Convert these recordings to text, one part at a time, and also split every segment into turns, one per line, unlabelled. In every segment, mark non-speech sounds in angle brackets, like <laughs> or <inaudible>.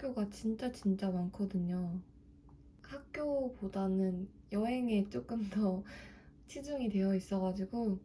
학교가 진짜 진짜 많거든요. 학교보다는 여행에 조금 더 <laughs> 치중이 되어 있어가지고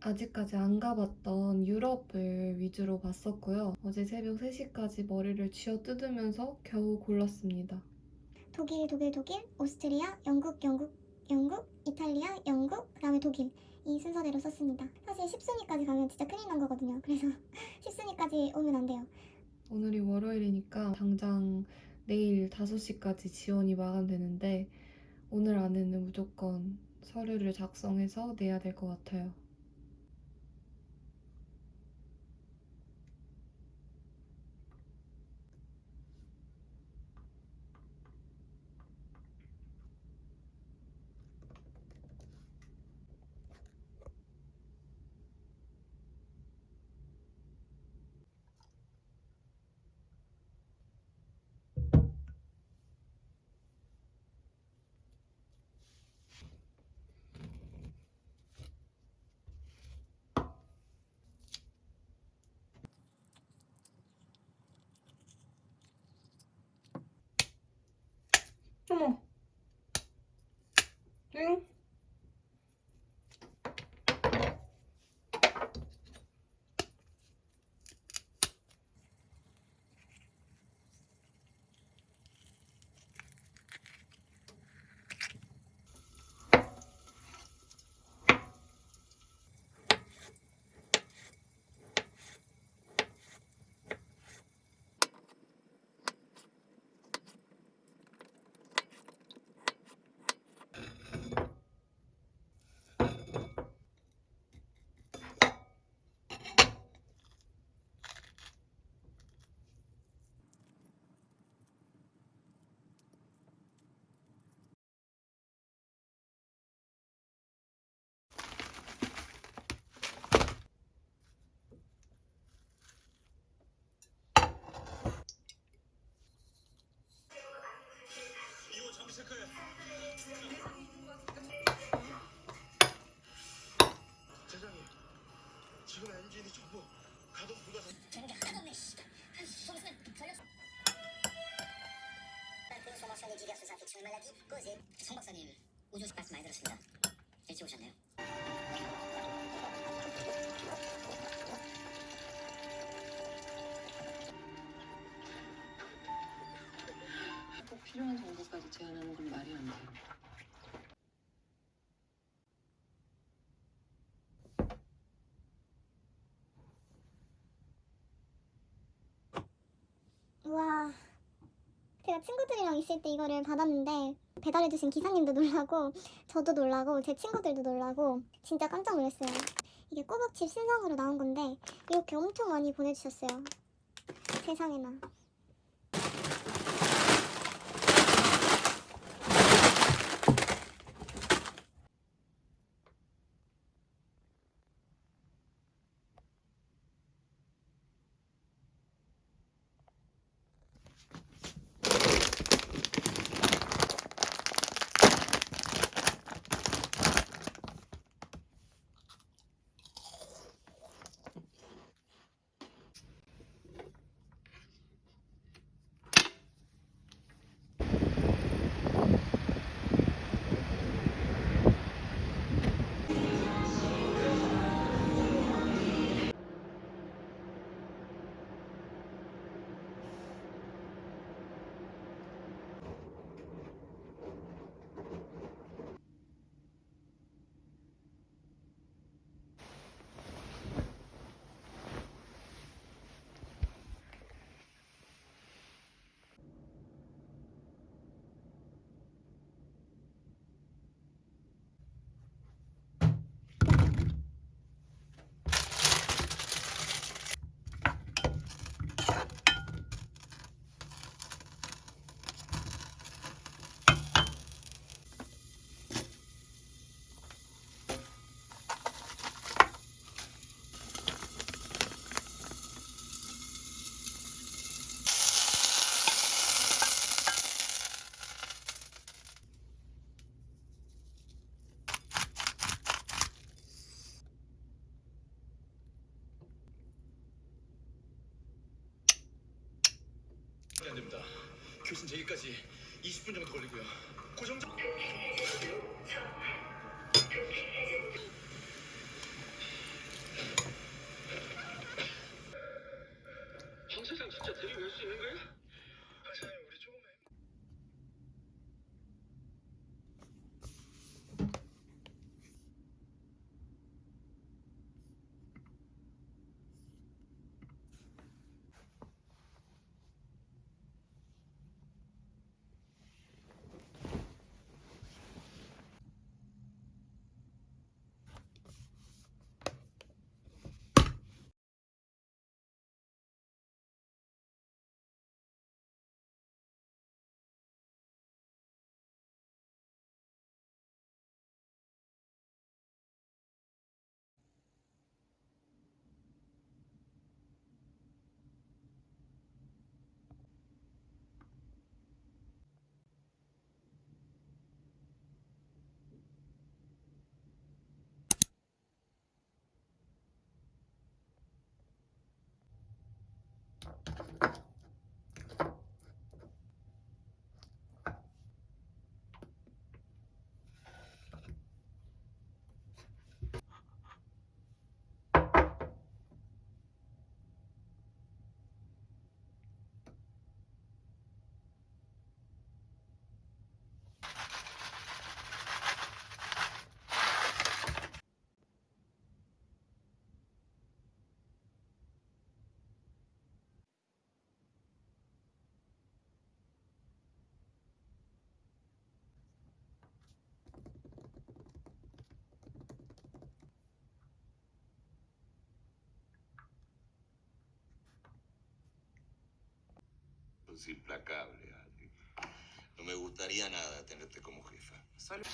아직까지 안 가봤던 유럽을 위주로 봤었고요. 어제 새벽 3시까지 머리를 쥐어 뜯으면서 겨우 골랐습니다.
독일, 독일, 독일, 오스트리아, 영국, 영국, 영국, 이탈리아, 영국, 그 다음에 독일 이 순서대로 썼습니다. 사실 10순위까지 가면 진짜 큰일 난 거거든요. 그래서 <laughs> 10순위까지 오면 안 돼요.
오늘이 월요일이니까 당장 내일 5시까지 지원이 마감되는데 오늘 안에는 무조건 서류를 작성해서 내야 될 것 같아요. 어
consommation des diverses infections et maladies causées. 성 박사님, 우주식 말씀 많이 들었습니다. 일찍 오셨네요.
꼭 필요한 정보까지 제안하는 건 말이 안 돼요.
우와. 제가 친구들이랑 있을 때 이거를 받았는데 배달해주신 기사님도 놀라고 저도 놀라고 제 친구들도 놀라고 진짜 깜짝 놀랐어요. 이게 꼬북칩 신상으로 나온 건데 이렇게 엄청 많이 보내주셨어요. 세상에나.
교신 제기까지 20분 정도 걸리고요. 고정적.
Es implacable, Andy. No me gustaría nada tenerte como jefa.
Tampoco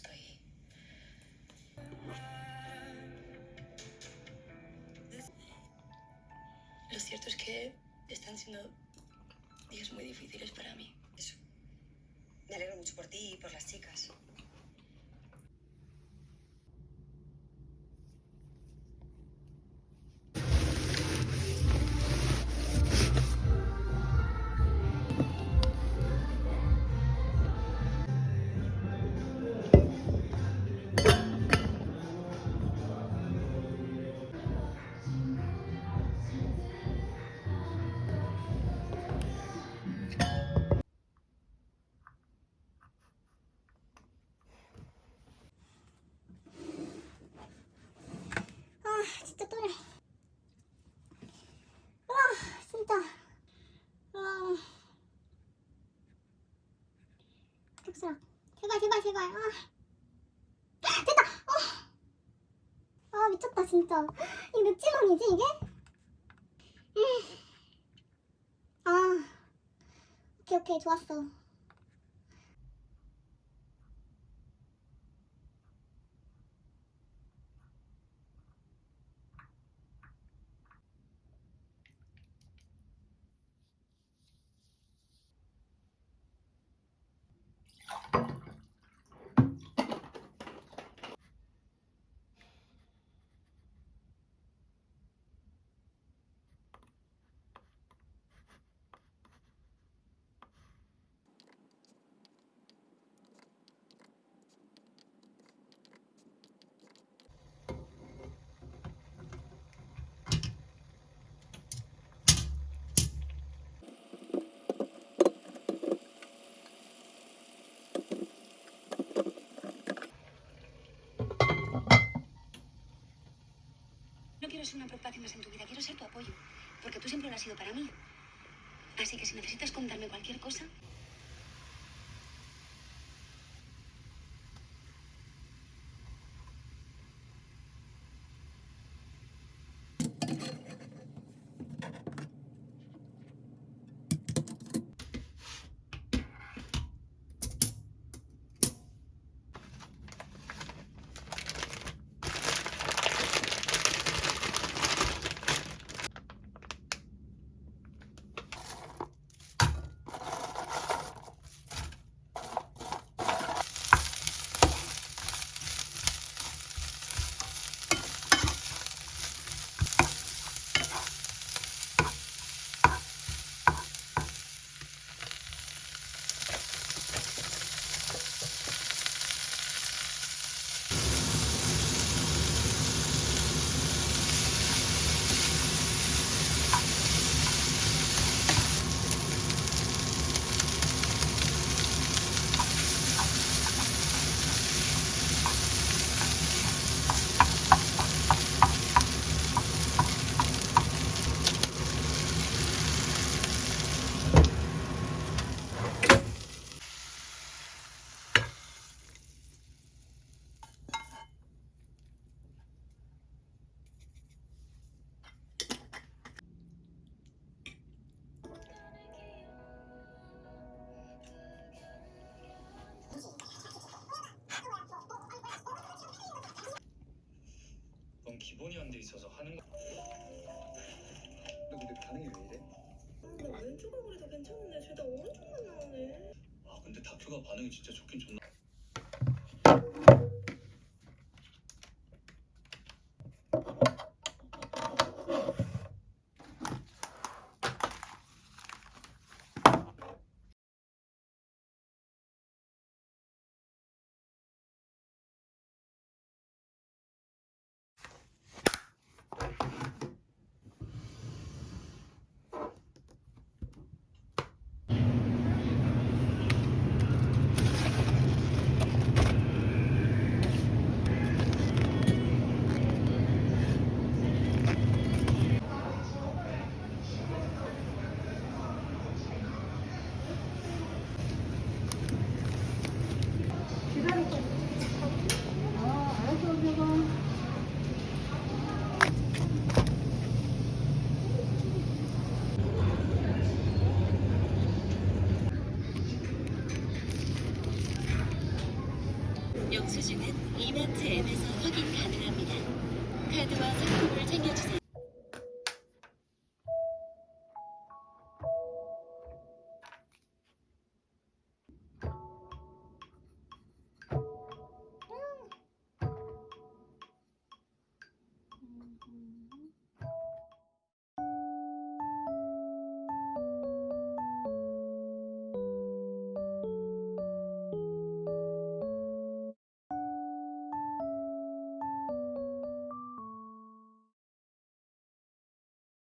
tiempo esperando esto y... Lo cierto es que están siendo días muy difíciles para mí.
Eso. Me alegro mucho por ti y por las chicas.
격수라 제발 제발 제발 아. 됐다. 어. 아 미쳤다 진짜. 이게 몇 지방이지 이게? 음 아. 오케이 오케이. 좋았어
quiero ser una preocupación más en tu vida, quiero ser tu apoyo, porque tú siempre lo has sido para mí. Así que si necesitas contarme cualquier cosa,
기본이 안 돼 있어서 하는 거. 근데 반응이 왜 이래?
나 왼쪽 얼굴이 더 괜찮은데 죄다 오른쪽만 나오네.
아 근데 다큐가 반응이 진짜 좋긴 좋나?